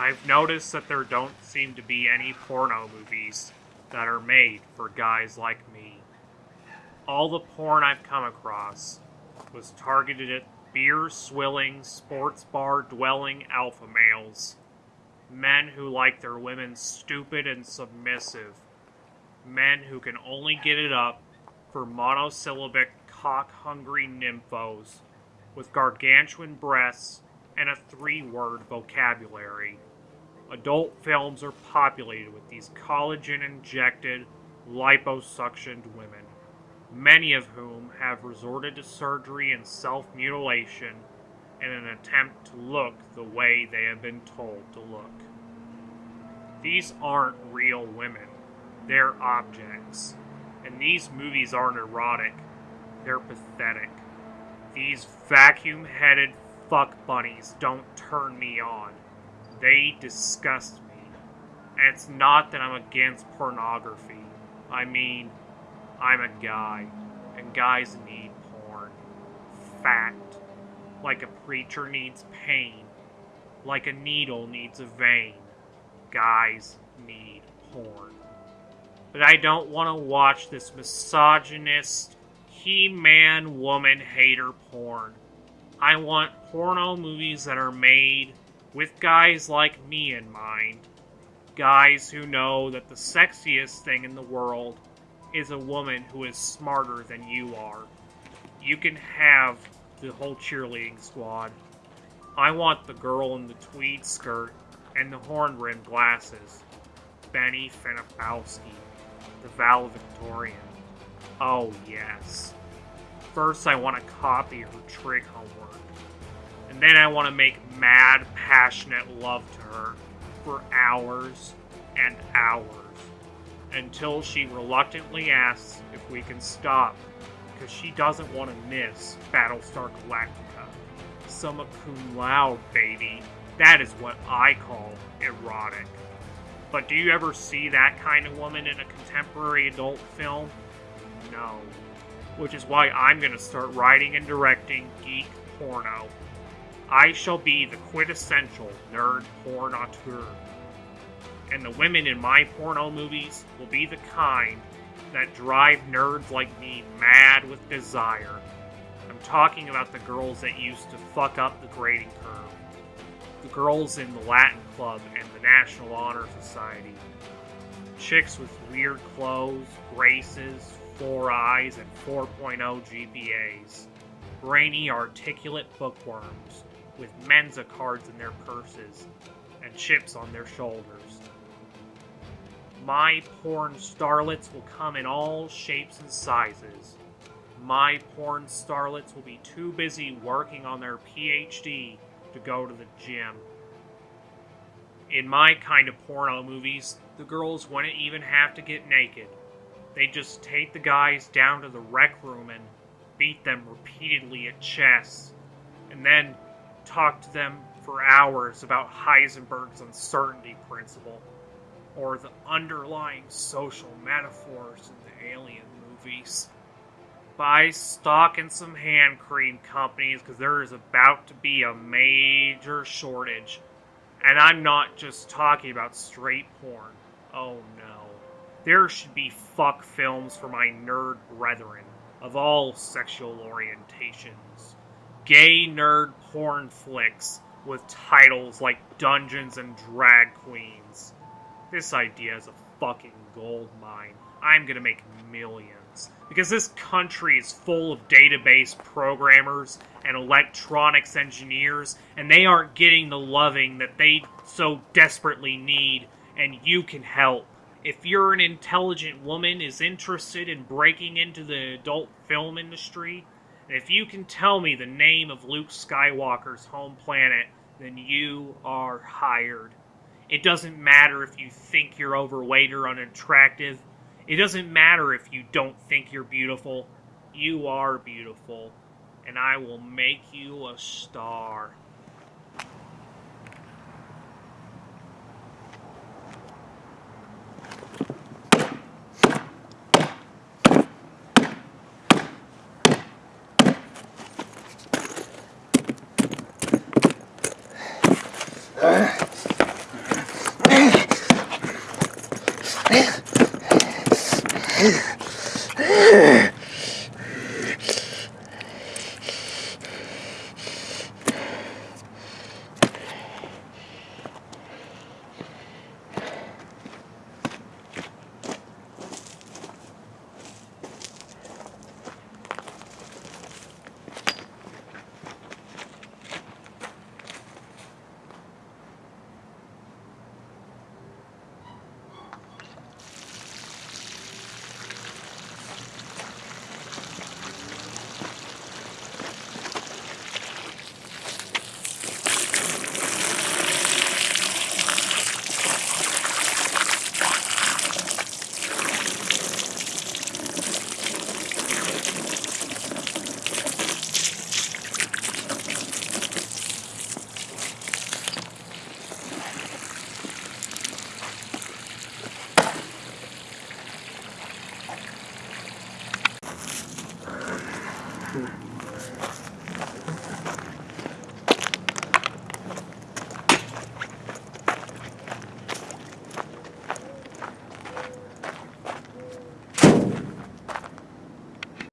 I've noticed that there don't seem to be any porno movies that are made for guys like me. All the porn I've come across was targeted at beer swilling, sports bar dwelling alpha males. Men who like their women stupid and submissive. Men who can only get it up for monosyllabic cock hungry nymphos with gargantuan breasts and a three word vocabulary. Adult films are populated with these collagen injected, liposuctioned women, many of whom have resorted to surgery and self mutilation in an attempt to look the way they have been told to look. These aren't real women, they're objects. And these movies aren't erotic, they're pathetic. These vacuum headed fuck bunnies don't turn me on. They disgust me. And it's not that I'm against pornography. I mean, I'm a guy, and guys need porn. Fact. Like a preacher needs pain. Like a needle needs a vein. Guys need porn. But I don't want to watch this misogynist, he man woman hater porn. I want porno movies that are made with guys like me in mind. Guys who know that the sexiest thing in the world is a woman who is smarter than you are. You can have the whole cheerleading squad. I want the girl in the tweed skirt and the horn rimmed glasses. Benny Fenapowski, the valedictorian. Oh, yes. First, I want to copy her trig homework. And then I want to make mad, passionate love to her for hours and hours until she reluctantly asks if we can stop because she doesn't want to miss Battlestar Galactica. Summa cum laude, baby. That is what I call erotic. But do you ever see that kind of woman in a contemporary adult film? No. Which is why I'm going to start writing and directing geek porno. I shall be the quintessential nerd porn auteur. And the women in my porno movies will be the kind that drive nerds like me mad with desire. I'm talking about the girls that used to fuck up the grading curve, the girls in the Latin Club and the National Honor Society, chicks with weird clothes, braces, four eyes, and 4.0 GPAs, brainy, articulate bookworms with Mensa cards in their purses and chips on their shoulders. My porn starlets will come in all shapes and sizes. My porn starlets will be too busy working on their PhD to go to the gym. In my kind of porno movies, the girls wouldn't even have to get naked. they'd just take the guys down to the rec room and beat them repeatedly at chess, and then talk to them for hours about Heisenberg's uncertainty principle or the underlying social metaphors in the alien movies. Buy stock in some hand cream companies because there is about to be a major shortage. And I'm not just talking about straight porn. Oh no. There should be fuck films for my nerd brethren of all sexual orientations. Gay nerd porn flicks with titles like Dungeons and Drag Queens this idea is a fucking gold mine. I'm gonna make millions. Because this country is full of database programmers and electronics engineers, and they aren't getting the loving that they so desperately need, and you can help. If you're an intelligent woman is interested in breaking into the adult film industry, if you can tell me the name of Luke Skywalker's home planet, then you are hired. It doesn't matter if you think you're overweight or unattractive. It doesn't matter if you don't think you're beautiful. You are beautiful. And I will make you a star. Uh.